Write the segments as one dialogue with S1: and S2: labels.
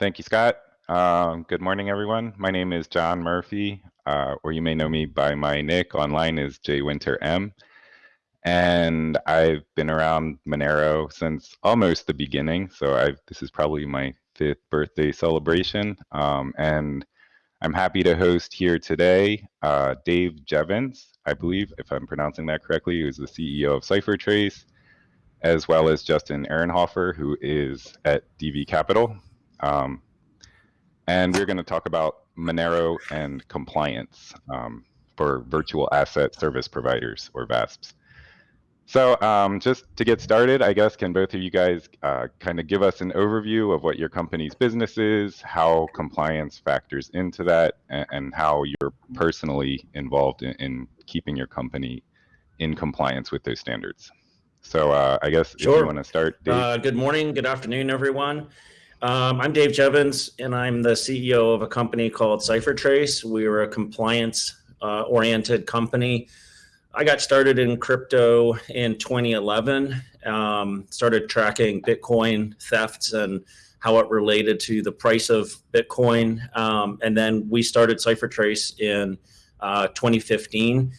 S1: Thank you, Scott. Um, good morning, everyone. My name is John Murphy, uh, or you may know me by my nick online is J Winter M. And I've been around Monero since almost the beginning. So I've, this is probably my fifth birthday celebration. Um, and I'm happy to host here today uh, Dave Jevons, I believe, if I'm pronouncing that correctly, who's the CEO of CipherTrace, as well as Justin Ehrenhofer, who is at DV Capital. Um, and we're going to talk about Monero and compliance um, for virtual asset service providers or VASPs. So um, just to get started, I guess, can both of you guys uh, kind of give us an overview of what your company's business is, how compliance factors into that, and, and how you're personally involved in, in, keeping your company in compliance with those standards? So uh, I guess sure. if you want to start,
S2: uh, good morning, good afternoon, everyone. Um, I'm Dave Jevons, and I'm the CEO of a company called CipherTrace. We are a compliance-oriented uh, company. I got started in crypto in 2011. Um, started tracking Bitcoin thefts and how it related to the price of Bitcoin, um, and then we started CipherTrace in uh, 2015.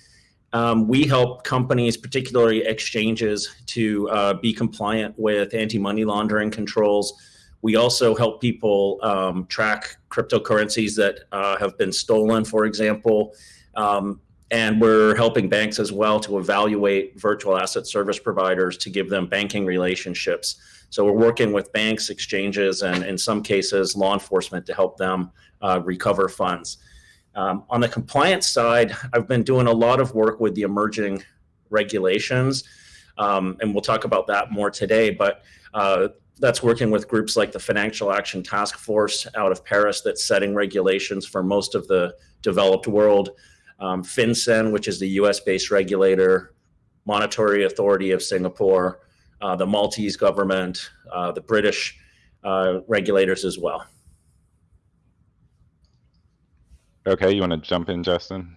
S2: Um, we help companies, particularly exchanges, to uh, be compliant with anti-money laundering controls we also help people um, track cryptocurrencies that uh, have been stolen, for example. Um, and we're helping banks as well to evaluate virtual asset service providers to give them banking relationships. So we're working with banks, exchanges, and in some cases, law enforcement to help them uh, recover funds. Um, on the compliance side, I've been doing a lot of work with the emerging regulations, um, and we'll talk about that more today. But uh, that's working with groups like the Financial Action Task Force out of Paris that's setting regulations for most of the developed world. Um, FinCEN, which is the US-based regulator, Monetary Authority of Singapore, uh, the Maltese government, uh, the British uh, regulators as well.
S1: Okay, you want to jump in, Justin?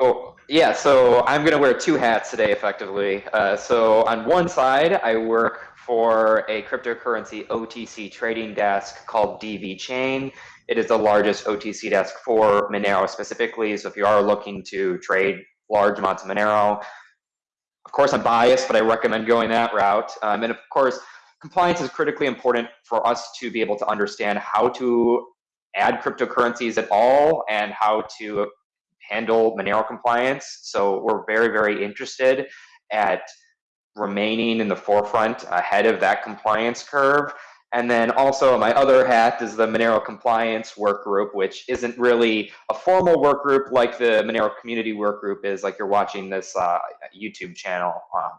S3: Oh, yeah, so I'm going to wear two hats today, effectively. Uh, so on one side, I work for a cryptocurrency OTC trading desk called DV Chain. It is the largest OTC desk for Monero specifically. So if you are looking to trade large amounts of Monero, of course I'm biased, but I recommend going that route. Um, and of course, compliance is critically important for us to be able to understand how to add cryptocurrencies at all and how to handle Monero compliance. So we're very, very interested at remaining in the forefront ahead of that compliance curve. And then also my other hat is the Monero compliance work group, which isn't really a formal work group like the Monero community work group is like you're watching this uh, YouTube channel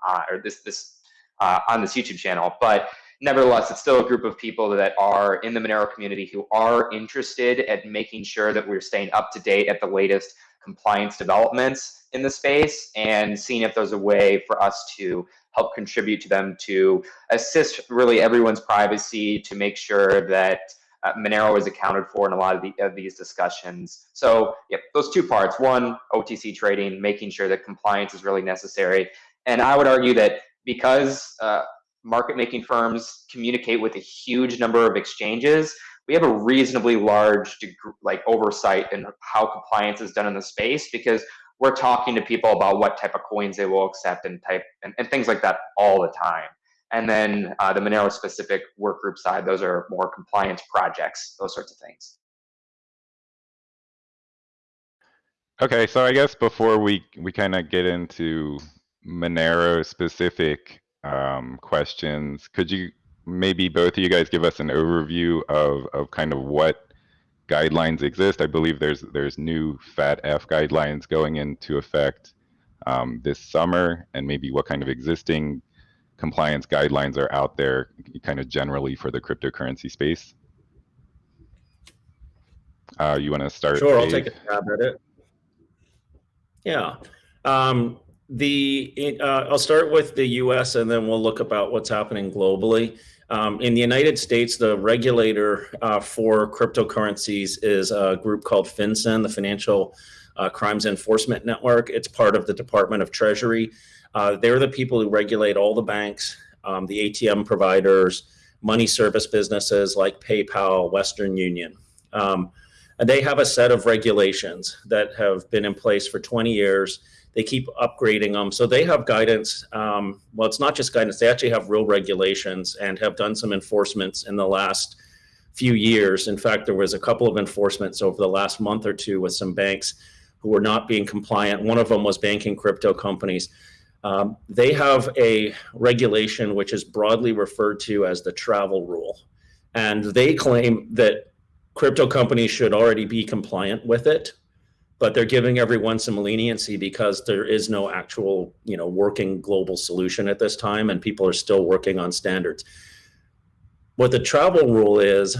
S3: uh, or this, this uh, on this YouTube channel. But nevertheless, it's still a group of people that are in the Monero community who are interested at making sure that we're staying up to date at the latest compliance developments in the space and seeing if there's a way for us to help contribute to them to assist really everyone's privacy to make sure that uh, Monero is accounted for in a lot of, the, of these discussions. So yeah, those two parts, one, OTC trading, making sure that compliance is really necessary. And I would argue that because uh, market making firms communicate with a huge number of exchanges, we have a reasonably large like oversight in how compliance is done in the space because we're talking to people about what type of coins they will accept and type and, and things like that all the time. And then uh, the Monero specific work group side, those are more compliance projects, those sorts of things.
S1: Okay, so I guess before we we kind of get into Monero specific um, questions, could you maybe both of you guys give us an overview of of kind of what guidelines exist. I believe there's there's new FATF guidelines going into effect um, this summer, and maybe what kind of existing compliance guidelines are out there, kind of generally for the cryptocurrency space. Uh, you want to start?
S2: Sure, Dave? I'll take a stab at it. Yeah. Um, the uh, I'll start with the U.S. and then we'll look about what's happening globally. Um, in the United States, the regulator uh, for cryptocurrencies is a group called FinCEN, the Financial uh, Crimes Enforcement Network. It's part of the Department of Treasury. Uh, they're the people who regulate all the banks, um, the ATM providers, money service businesses like PayPal, Western Union. Um, and they have a set of regulations that have been in place for 20 years. They keep upgrading them. So they have guidance. Um, well, it's not just guidance, they actually have real regulations and have done some enforcements in the last few years. In fact, there was a couple of enforcements over the last month or two with some banks who were not being compliant. One of them was banking crypto companies. Um, they have a regulation which is broadly referred to as the travel rule. And they claim that crypto companies should already be compliant with it, but they're giving everyone some leniency because there is no actual, you know, working global solution at this time and people are still working on standards. What the travel rule is,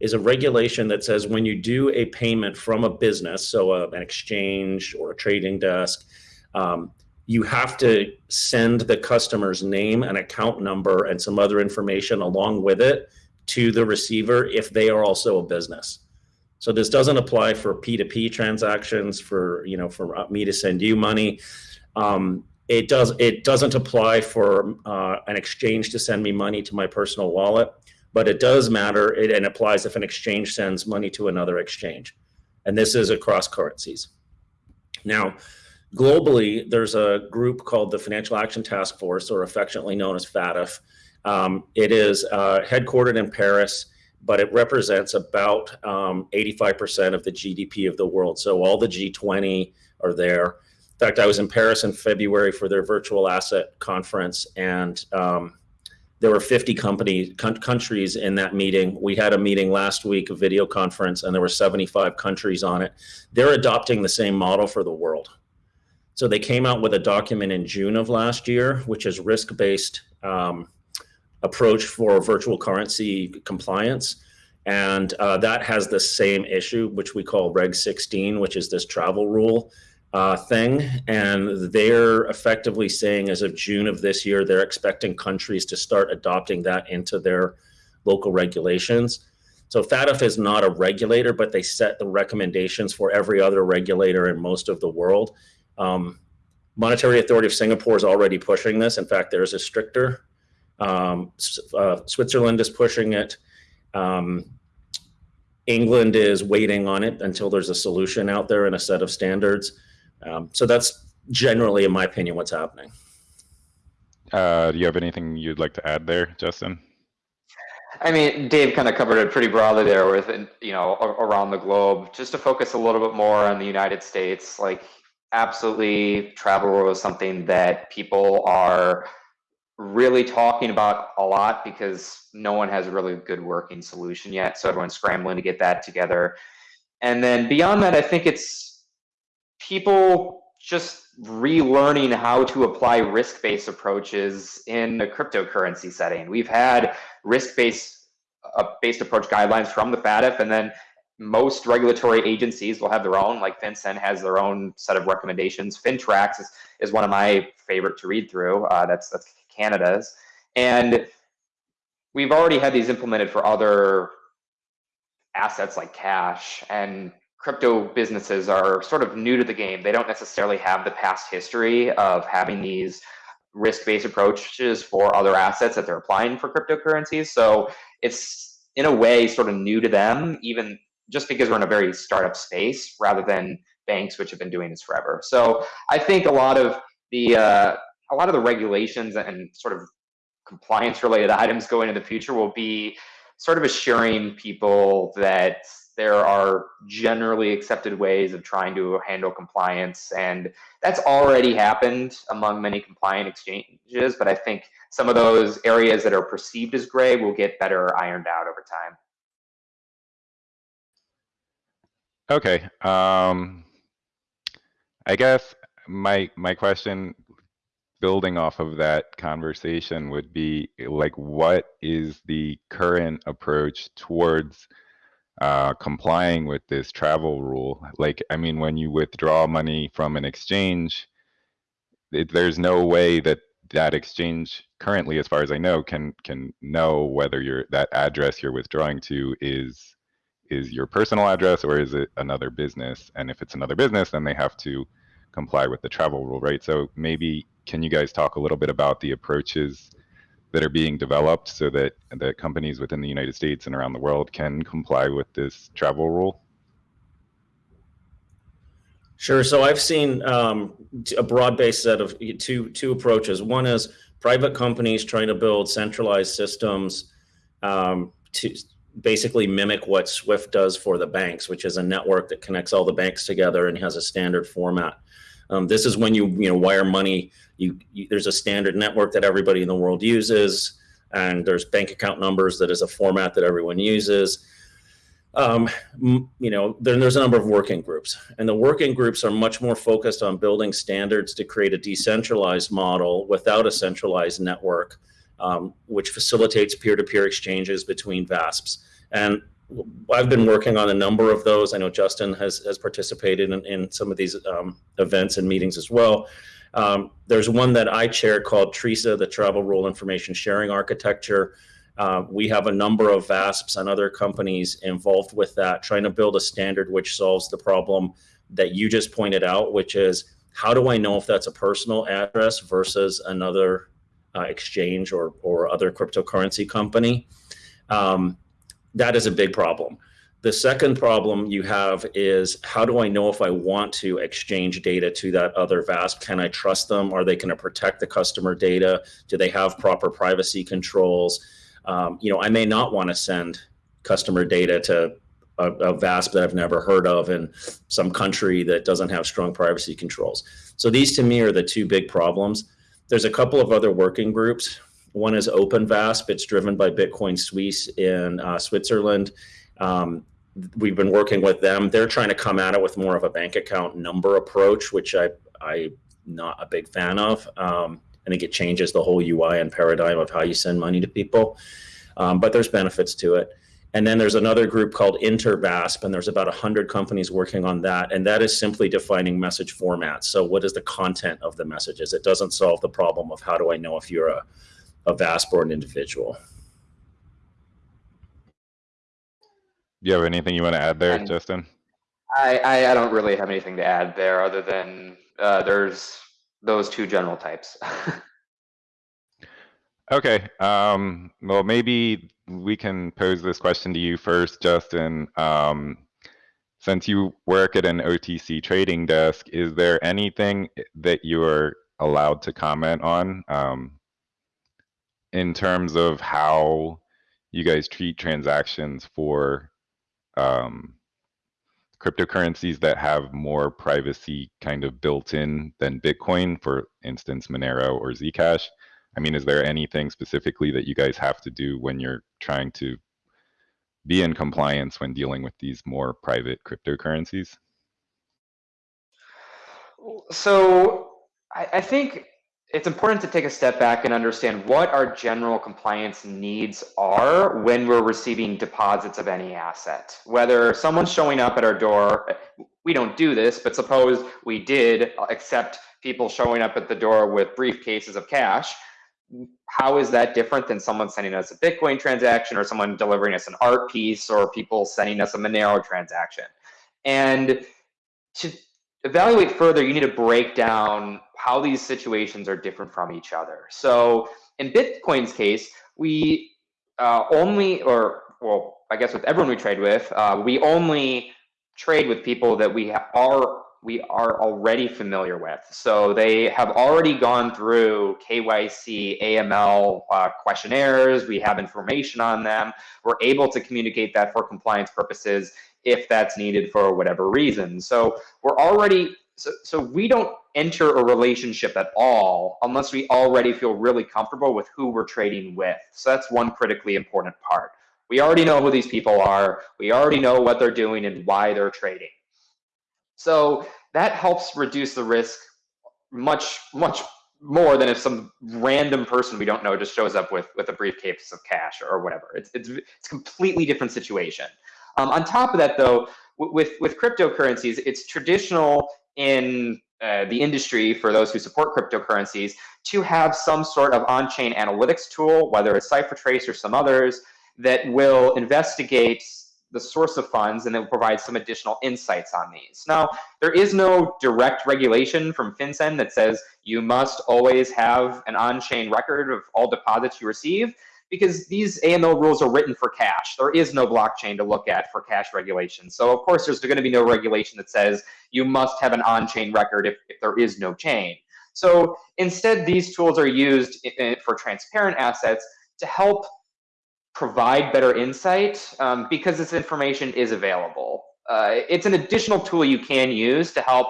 S2: is a regulation that says when you do a payment from a business, so a, an exchange or a trading desk, um, you have to send the customer's name and account number and some other information along with it to the receiver if they are also a business. So this doesn't apply for P2P transactions for, you know, for me to send you money. Um, it does. It doesn't apply for uh, an exchange to send me money to my personal wallet, but it does matter. It and applies if an exchange sends money to another exchange, and this is across currencies. Now, globally, there's a group called the Financial Action Task Force, or affectionately known as FATF. Um, it is uh, headquartered in Paris, but it represents about 85% um, of the GDP of the world. So all the G20 are there. In fact, I was in Paris in February for their virtual asset conference, and um, there were 50 companies, countries in that meeting. We had a meeting last week, a video conference, and there were 75 countries on it. They're adopting the same model for the world. So they came out with a document in June of last year, which is risk-based um, approach for virtual currency compliance. And uh, that has the same issue, which we call Rec 16, which is this travel rule uh, thing. And they're effectively saying as of June of this year, they're expecting countries to start adopting that into their local regulations. So FATF is not a regulator, but they set the recommendations for every other regulator in most of the world. Um, Monetary Authority of Singapore is already pushing this. In fact, there's a stricter. Um, uh, Switzerland is pushing it. Um, England is waiting on it until there's a solution out there and a set of standards. Um, so that's generally, in my opinion, what's happening.
S1: Uh, do you have anything you'd like to add there, Justin?
S3: I mean, Dave kind of covered it pretty broadly there with, you know, around the globe. Just to focus a little bit more on the United States, like absolutely travel rule is something that people are really talking about a lot because no one has a really good working solution yet. So everyone's scrambling to get that together. And then beyond that, I think it's people just relearning how to apply risk-based approaches in a cryptocurrency setting. We've had risk-based uh, based approach guidelines from the FATF, and then most regulatory agencies will have their own, like FinCEN has their own set of recommendations. FINTRAC's is, is one of my favorite to read through. Uh, that's, that's Canada's. And we've already had these implemented for other assets like cash and crypto businesses are sort of new to the game. They don't necessarily have the past history of having these risk-based approaches for other assets that they're applying for cryptocurrencies. So it's in a way sort of new to them, even just because we're in a very startup space rather than banks which have been doing this forever. So I think a lot of the uh, a lot of the regulations and sort of compliance related items going into the future will be sort of assuring people that there are generally accepted ways of trying to handle compliance and that's already happened among many compliant exchanges but i think some of those areas that are perceived as gray will get better ironed out over time
S1: Okay. Um, I guess my my question, building off of that conversation, would be like, what is the current approach towards uh, complying with this travel rule? Like, I mean, when you withdraw money from an exchange, it, there's no way that that exchange currently, as far as I know, can can know whether your that address you're withdrawing to is is your personal address or is it another business? And if it's another business, then they have to comply with the travel rule, right? So maybe can you guys talk a little bit about the approaches that are being developed so that the companies within the United States and around the world can comply with this travel rule?
S2: Sure. So I've seen um, a broad-based set of two two approaches. One is private companies trying to build centralized systems um, to basically mimic what SWIFT does for the banks, which is a network that connects all the banks together and has a standard format. Um, this is when you you know wire money. You, you, there's a standard network that everybody in the world uses, and there's bank account numbers that is a format that everyone uses. Um, you know, then there's a number of working groups, and the working groups are much more focused on building standards to create a decentralized model without a centralized network, um, which facilitates peer-to-peer -peer exchanges between VASPs. And I've been working on a number of those. I know Justin has, has participated in, in some of these um, events and meetings as well. Um, there's one that I chair called TRISA, the Travel Rule Information Sharing Architecture. Uh, we have a number of VASPs and other companies involved with that, trying to build a standard which solves the problem that you just pointed out, which is how do I know if that's a personal address versus another uh, exchange or, or other cryptocurrency company? Um, that is a big problem. The second problem you have is how do I know if I want to exchange data to that other VASP? Can I trust them? Are they going to protect the customer data? Do they have proper privacy controls? Um, you know, I may not want to send customer data to a, a VASP that I've never heard of in some country that doesn't have strong privacy controls. So these to me are the two big problems. There's a couple of other working groups one is OpenVASP. It's driven by Bitcoin Suisse in uh, Switzerland. Um, we've been working with them. They're trying to come at it with more of a bank account number approach, which I, I'm not a big fan of. Um, I think it changes the whole UI and paradigm of how you send money to people. Um, but there's benefits to it. And then there's another group called InterVASP, and there's about 100 companies working on that. And that is simply defining message formats. So what is the content of the messages? It doesn't solve the problem of how do I know if you're a a VASP or an individual.
S1: Do you have anything you want to add there,
S3: And-
S1: Justin?
S3: I, I, I don't really have anything to add there other than uh, there's those two general types.
S1: Okay. Um, well, maybe we can pose this question to you first, Justin. Um, since you work at an OTC trading desk, is there anything that you are allowed to comment on? Um, in terms of how you guys treat transactions for um, cryptocurrencies that have more privacy kind of built in than Bitcoin, for instance, Monero or Zcash. I mean, is there anything specifically that you guys have to do when you're trying to be in compliance when dealing with these more private cryptocurrencies?
S3: So I, I think it's important to take a step back and understand what our general compliance needs are when we're receiving deposits of any asset. Whether someone's showing up at our door, we don't do this, but suppose we did accept people showing up at the door with briefcases of cash. How is that different than someone sending us a Bitcoin transaction or someone delivering us an art piece or people sending us a Monero transaction? And to evaluate further, you need to break down how these situations are different from each other. So in Bitcoin's case, we uh, only, or well, I guess with everyone we trade with, uh, we only trade with people that we are we are already familiar with. So they have already gone through KYC, AML uh, questionnaires. We have information on them. We're able to communicate that for compliance purposes if that's needed for whatever reason. So we're already so, so we don't enter a relationship at all unless we already feel really comfortable with who we're trading with. So that's one critically important part. We already know who these people are. We already know what they're doing and why they're trading. So that helps reduce the risk much, much more than if some random person we don't know just shows up with, with a briefcase of cash or whatever. It's, it's, it's completely different situation. Um, on top of that, though, with, with cryptocurrencies, it's traditional in uh, the industry for those who support cryptocurrencies to have some sort of on-chain analytics tool, whether it's CipherTrace or some others, that will investigate the source of funds and it will provide some additional insights on these. Now, there is no direct regulation from FinCEN that says you must always have an on-chain record of all deposits you receive because these AML rules are written for cash. There is no blockchain to look at for cash regulation. So of course, there's going to be no regulation that says you must have an on-chain record if, if there is no chain. So instead, these tools are used for transparent assets to help provide better insight um, because this information is available. Uh, it's an additional tool you can use to help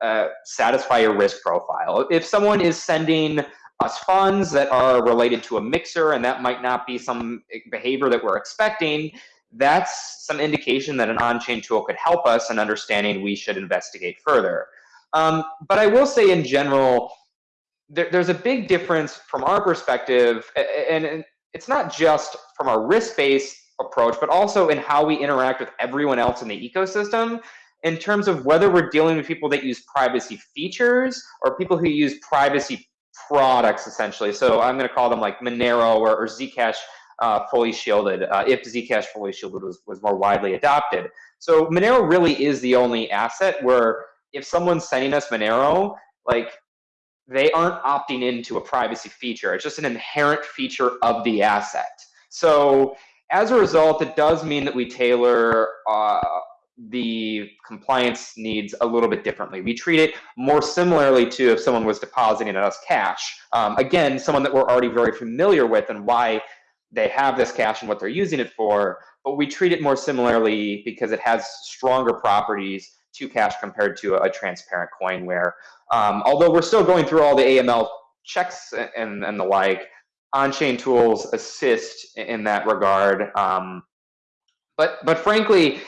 S3: uh, satisfy your risk profile. If someone is sending us funds that are related to a mixer and that might not be some behavior that we're expecting, that's some indication that an on-chain tool could help us in understanding we should investigate further. Um, but I will say in general, there, there's a big difference from our perspective, and, and it's not just from our risk-based approach, but also in how we interact with everyone else in the ecosystem in terms of whether we're dealing with people that use privacy features or people who use privacy products, essentially. So I'm going to call them like Monero or, or Zcash uh, fully shielded, uh, if Zcash fully shielded was, was more widely adopted. So Monero really is the only asset where if someone's sending us Monero, like they aren't opting into a privacy feature. It's just an inherent feature of the asset. So as a result, it does mean that we tailor uh, the compliance needs a little bit differently. We treat it more similarly to if someone was depositing us cash. Um, again, someone that we're already very familiar with and why they have this cash and what they're using it for, but we treat it more similarly because it has stronger properties to cash compared to a, a transparent coin where um, although we're still going through all the AML checks and, and the like, on-chain tools assist in that regard. Um, but but frankly,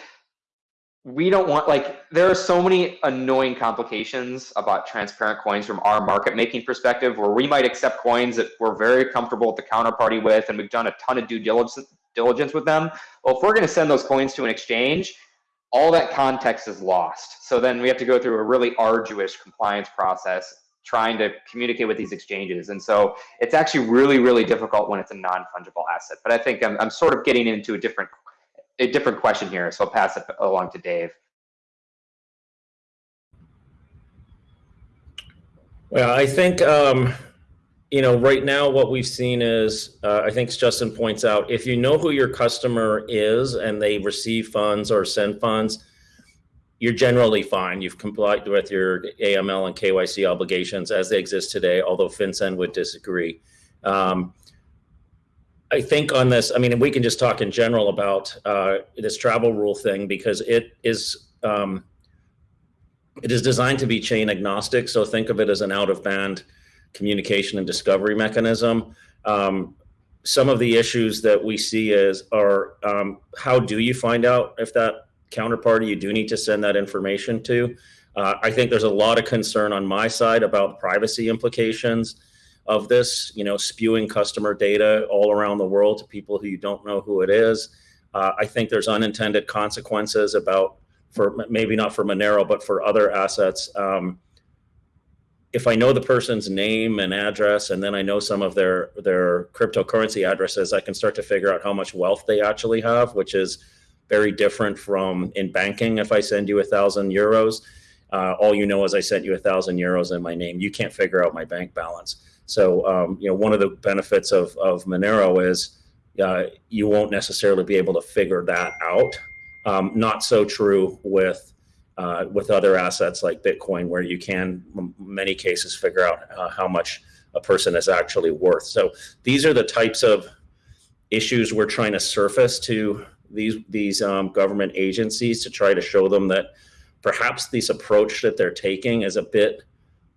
S3: we don't want like there are so many annoying complications about transparent coins from our market making perspective where we might accept coins that we're very comfortable with the counterparty with and we've done a ton of due diligence with them. Well, if we're going to send those coins to an exchange, all that context is lost. So then we have to go through a really arduous compliance process trying to communicate with these exchanges. And so it's actually really, really difficult when it's a non-fungible asset. But I think I'm, I'm sort of getting into a different, a different question here. So I'll pass it along to Dave.
S2: Well, I think um, you know, right now what we've seen is, uh, I think Justin points out, if you know who your customer is and they receive funds or send funds, you're generally fine. You've complied with your AML and KYC obligations as they exist today, although FinCEN would disagree. Um, I think on this, I mean, we can just talk in general about uh, this travel rule thing because it is um, it is designed to be chain agnostic. So think of it as an out of band communication and discovery mechanism. Um, some of the issues that we see is are um, how do you find out if that counterparty you do need to send that information to? Uh, I think there's a lot of concern on my side about privacy implications of this, you know, spewing customer data all around the world to people who you don't know who it is. Uh, I think there's unintended consequences about for maybe not for Monero, but for other assets. Um, if I know the person's name and address, and then I know some of their their cryptocurrency addresses, I can start to figure out how much wealth they actually have, which is very different from in banking. If I send you a thousand euros, uh, all you know is I sent you a thousand euros in my name. You can't figure out my bank balance. So um, you know, one of the benefits of of Monero is uh, you won't necessarily be able to figure that out. Um, not so true with uh, with other assets like Bitcoin, where you can, in many cases, figure out uh, how much a person is actually worth. So these are the types of issues we're trying to surface to these these um, government agencies to try to show them that perhaps this approach that they're taking is a bit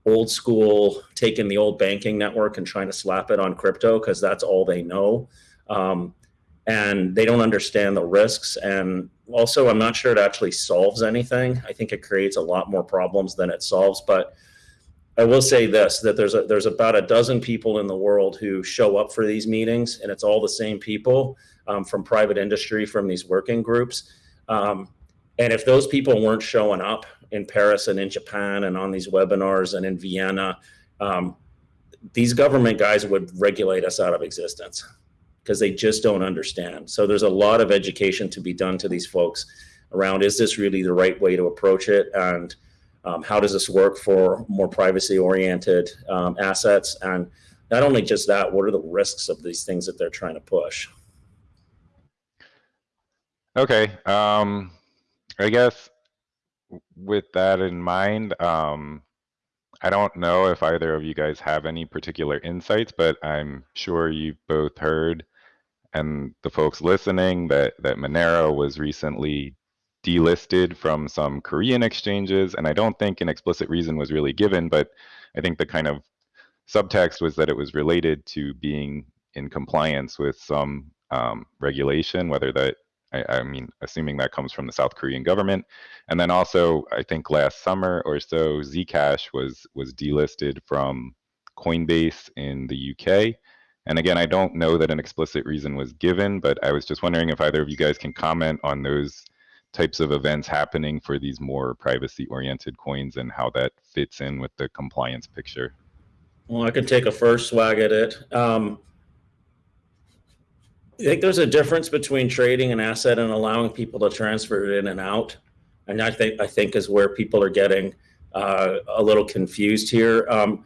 S2: old school, taking the old banking network and trying to slap it on crypto because that's all they know. Um, and they don't understand the risks. And also, I'm not sure it actually solves anything. I think it creates a lot more problems than it solves. But I will say this: that there's a, there's about a dozen people in the world who show up for these meetings, and it's all the same people um, from private industry, from these working groups. Um, and if those people weren't showing up in Paris and in Japan and on these webinars and in Vienna, um, these government guys would regulate us out of existence because they just don't understand. So there's a lot of education to be done to these folks around is this really the right way to approach it and um, how does this work for more privacy oriented um, assets and not only just that what are the risks of these things that they're trying to push
S1: Okay. Um, I guess with that in mind, um, I don't know if either of you guys have any particular insights, but I'm sure you've both heard and the folks listening that, that Monero was recently delisted from some Korean exchanges. And I don't think an explicit reason was really given, but I think the kind of subtext was that it was related to being in compliance with some um, regulation, whether that I, I, mean, assuming that comes from the South Korean government. And then also, I think last summer or so, Zcash was was delisted from Coinbase in the UK. And again, I don't know that an explicit reason was given, but I was just wondering if either of you guys can comment on those types of events happening for these more privacy-oriented coins and how that fits in with the compliance picture.
S2: Well, I can take a first swag at it. Um, I think there's a difference between trading an asset and allowing people to transfer it in and out. And I think I think is where people are getting uh, a little confused here. Um,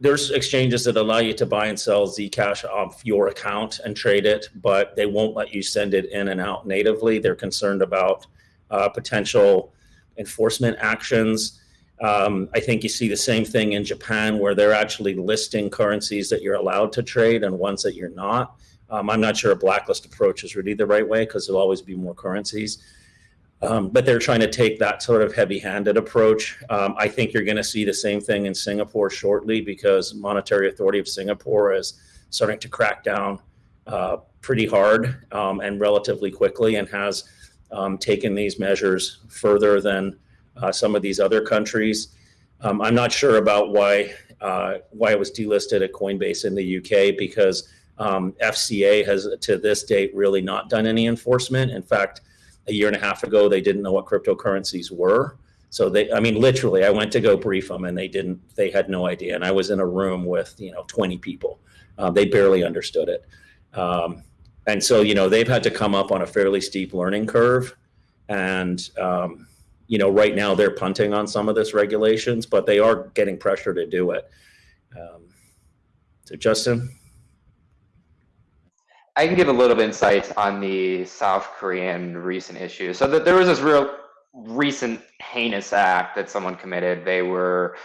S2: there's exchanges that allow you to buy and sell Zcash off your account and trade it, but they won't let you send it in and out natively. They're concerned about uh, potential enforcement actions. Um, I think you see the same thing in Japan where they're actually listing currencies that you're allowed to trade and ones that you're not. Um, I'm not sure a blacklist approach is really the right way because there'll always be more currencies. Um, but they're trying to take that sort of heavy-handed approach. Um, I think you're going to see the same thing in Singapore shortly because Monetary Authority of Singapore is starting to crack down uh, pretty hard um, and relatively quickly and has um, taken these measures further than uh, some of these other countries. Um, I'm not sure about why uh, why it was delisted at Coinbase in the UK because um, FCA has to this date really not done any enforcement. In fact, a year and a half ago, they didn't know what cryptocurrencies were. So they, I mean, literally, I went to go brief them and they didn't, they had no idea. And I was in a room with, you know, 20 people. Uh, they barely understood it. Um, and so, you know, they've had to come up on a fairly steep learning curve. And, um, you know, right now they're punting on some of this regulations, but they are getting pressure to do it. Um, so Justin?
S3: I can give a little bit insight on the South Korean recent issue. So that there was this real recent heinous act that someone committed. They were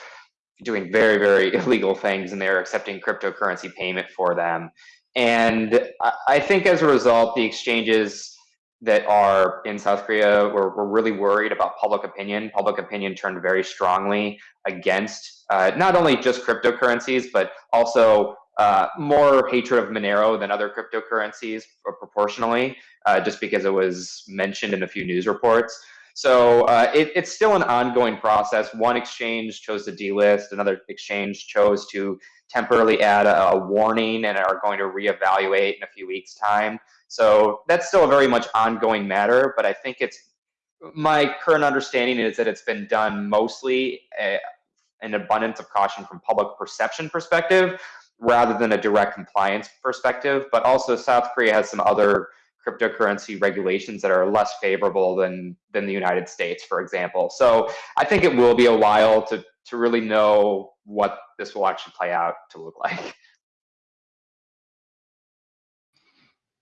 S3: doing very, very illegal things and they were accepting cryptocurrency payment for them. And I think as a result, the exchanges that are in South Korea were, were really worried about public opinion. Public opinion turned very strongly against uh, not only just cryptocurrencies, but also uh, more hatred of Monero than other cryptocurrencies proportionally, uh, just because it was mentioned in a few news reports. So uh, it, it's still an ongoing process. One exchange chose to delist, another exchange chose to temporarily add a, a warning and are going to reevaluate in a few weeks' time. So that's still a very much ongoing matter, but I think it's my current understanding is that it's been done mostly uh, an abundance of caution from public perception perspective rather than a direct compliance perspective. But also South Korea has some other cryptocurrency regulations that are less favorable than than the United States, for example. So I think it will be a while to to really know what this will actually play out to look like.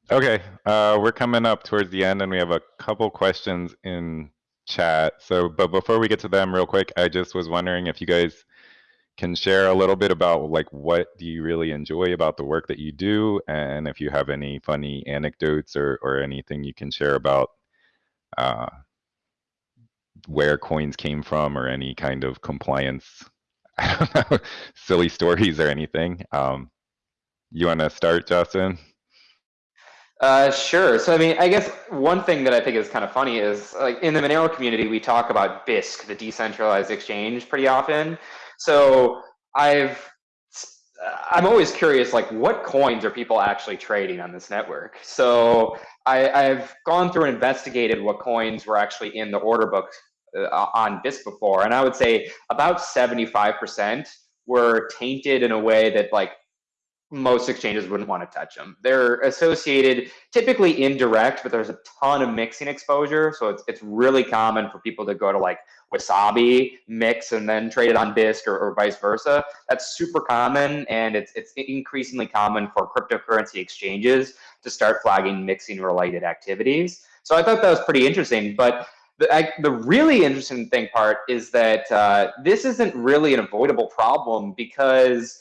S1: Okay, uh, we're coming up towards the end, and we have a couple questions in chat. So, but before we get to them, real quick, I just was wondering if you guys can share a little bit about like what do you really enjoy about the work that you do and if you have any funny anecdotes or, or anything you can share about uh, where coins came from or any kind of compliance silly stories or anything. Um, you want to start, Justin?
S3: Uh, sure. So, I mean, I guess one thing that I think is kind of funny is like in the Monero community, we talk about Bisq, the decentralized exchange, pretty often. So I've I'm always curious, like what coins are people actually trading on this network? So I, I've gone through and investigated what coins were actually in the order book uh, on Bisq before, and I would say about 75% were tainted in a way that like most exchanges wouldn't want to touch them. They're associated, typically indirect, but there's a ton of mixing exposure. So it's, it's really common for people to go to like Wasabi, mix, and then trade it on Bisq or, or vice versa. That's super common, and it's, it's increasingly common for cryptocurrency exchanges to start flagging mixing related activities. So I thought that was pretty interesting. But the, I, the really interesting thing part is that uh, this isn't really an avoidable problem because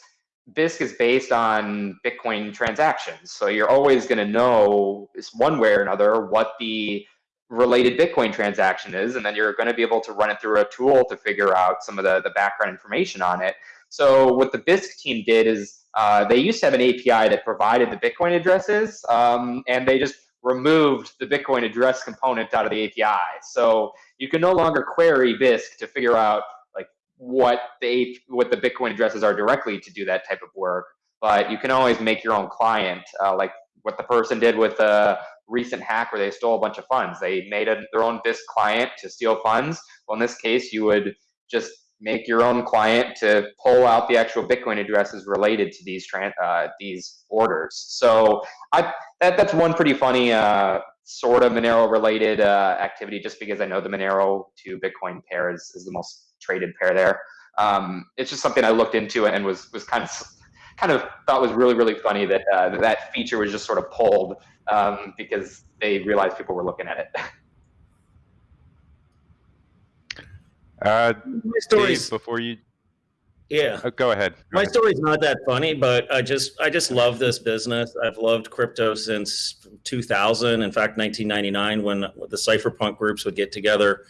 S3: Bisq is based on Bitcoin transactions. So you're always going to know one way or another what the related Bitcoin transaction is, and then you're going to be able to run it through a tool to figure out some of the, the background information on it. So what the Bisq team did is uh, they used to have an API that provided the Bitcoin addresses, um, and they just removed the Bitcoin address component out of the API. So you can no longer query Bisq to figure out what the what the Bitcoin addresses are directly to do that type of work. But you can always make your own client, uh, like what the person did with a recent hack where they stole a bunch of funds. They made a, their own Bisq client to steal funds. Well, in this case, you would just make your own client to pull out the actual Bitcoin addresses related to these uh, these orders. So I, that, that's one pretty funny uh, sort of Monero related uh, activity, just because I know the Monero to Bitcoin pair is, is the most traded pair there. Um, it's just something I looked into and was was kind of kind of thought was really really funny that uh, that feature was just sort of pulled um, because they realized people were looking at it.
S1: Uh, My stories before you.
S2: Yeah.
S1: Oh, go ahead. Go
S2: My
S1: ahead.
S2: story's not that funny, but I just I just love this business. I've loved crypto since 2000. In fact, 1999 when the cypherpunk groups would get together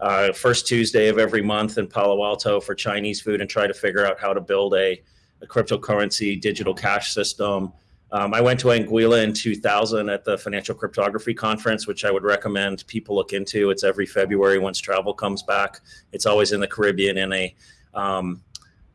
S2: uh, first Tuesday of every month in Palo Alto for Chinese food and try to figure out how to build a, a cryptocurrency digital cash system. Um, I went to Anguilla in 2000 at the Financial Cryptography Conference, which I would recommend people look into. It's every February once travel comes back. It's always in the Caribbean in a um,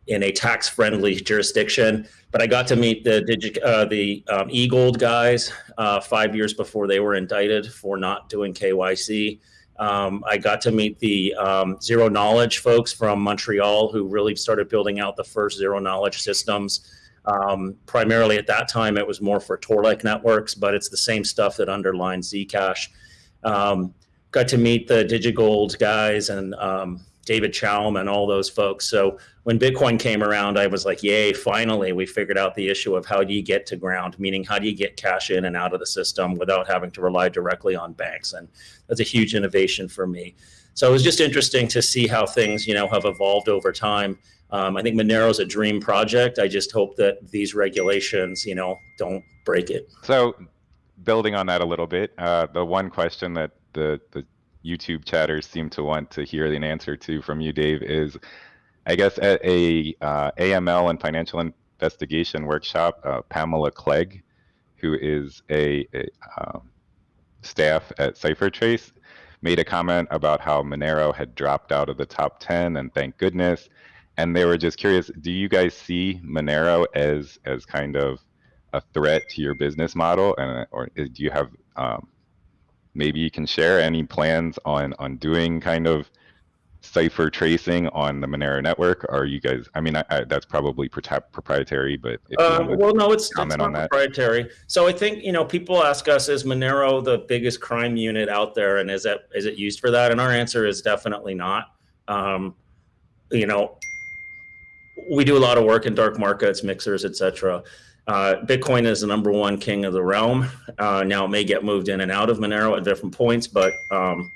S2: in a tax-friendly jurisdiction. But I got to meet the uh, the um, eGold guys uh, five years before they were indicted for not doing KYC. Um, I got to meet the um, zero knowledge folks from Montreal who really started building out the first zero knowledge systems. Um, primarily at that time, it was more for Tor-like networks, but it's the same stuff that underlines Zcash. Um, got to meet the DigiGold guys and um, David Chaum and all those folks. So when Bitcoin came around, I was like, yay, finally, we figured out the issue of how do you get to ground, meaning how do you get cash in and out of the system without having to rely directly on banks. And that's a huge innovation for me. So it was just interesting to see how things, you know, have evolved over time. Um, I think Monero is a dream project. I just hope that these regulations, you know, don't break it.
S1: So building on that a little bit, uh, the one question that the, the YouTube chatters seem to want to hear an answer to from you, Dave, is I guess at a uh, AML and financial investigation workshop, uh, Pamela Clegg, who is a, a um, staff at CipherTrace, made a comment about how Monero had dropped out of the top 10, and thank goodness. And they were just curious, do you guys see Monero as as kind of a threat to your business model, and or do you have um, maybe you can share any plans on on doing kind of cipher tracing on the Monero network? Are you guys? I mean, I, I, that's probably proprietary, but
S2: uh, well, no, it's, comment it's not proprietary. So I think you know people ask us, is Monero the biggest crime unit out there, and is that is it used for that? And our answer is definitely not. Um, you know, we do a lot of work in dark markets, mixers, etc. Uh, Bitcoin is the number one king of the realm. Uh, now it may get moved in and out of Monero at different points, but um,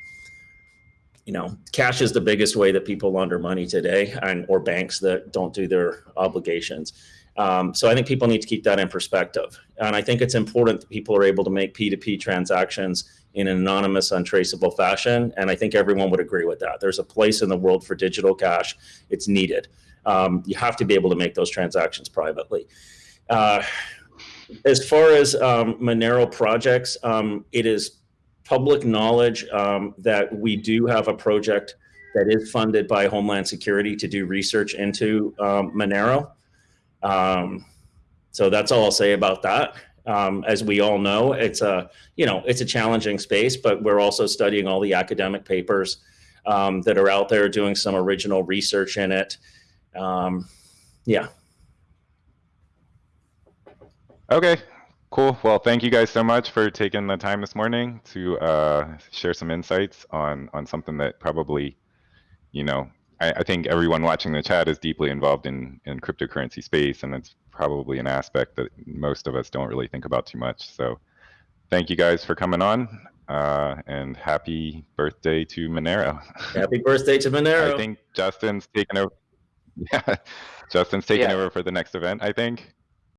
S2: you know, cash is the biggest way that people launder money today, and or banks that don't do their obligations. Um, so I think people need to keep that in perspective, and I think it's important that people are able to make P2P transactions in an anonymous, untraceable fashion. And I think everyone would agree with that. There's a place in the world for digital cash. It's needed. Um, you have to be able to make those transactions privately. Uh, as far as um, Monero projects, um, it is public knowledge um, that we do have a project that is funded by Homeland Security to do research into um, Monero. Um, so that's all I'll say about that. Um, as we all know, it's a you know it's a challenging space, but we're also studying all the academic papers that are out there, doing some original research in it. yeah.
S1: Okay, cool. Well, thank you guys so much for taking the time this morning to uh, share some insights on on something that probably, you know, I, I think everyone watching the chat is deeply involved in in cryptocurrency space, and it's probably an aspect that most of us don't really think about too much. So, thank you guys for coming on, uh, and happy birthday to Monero.
S2: Happy birthday to Monero.
S1: I think Justin's taking over. Yeah, Justin's taking
S3: Yeah.
S1: over for the next event. I think.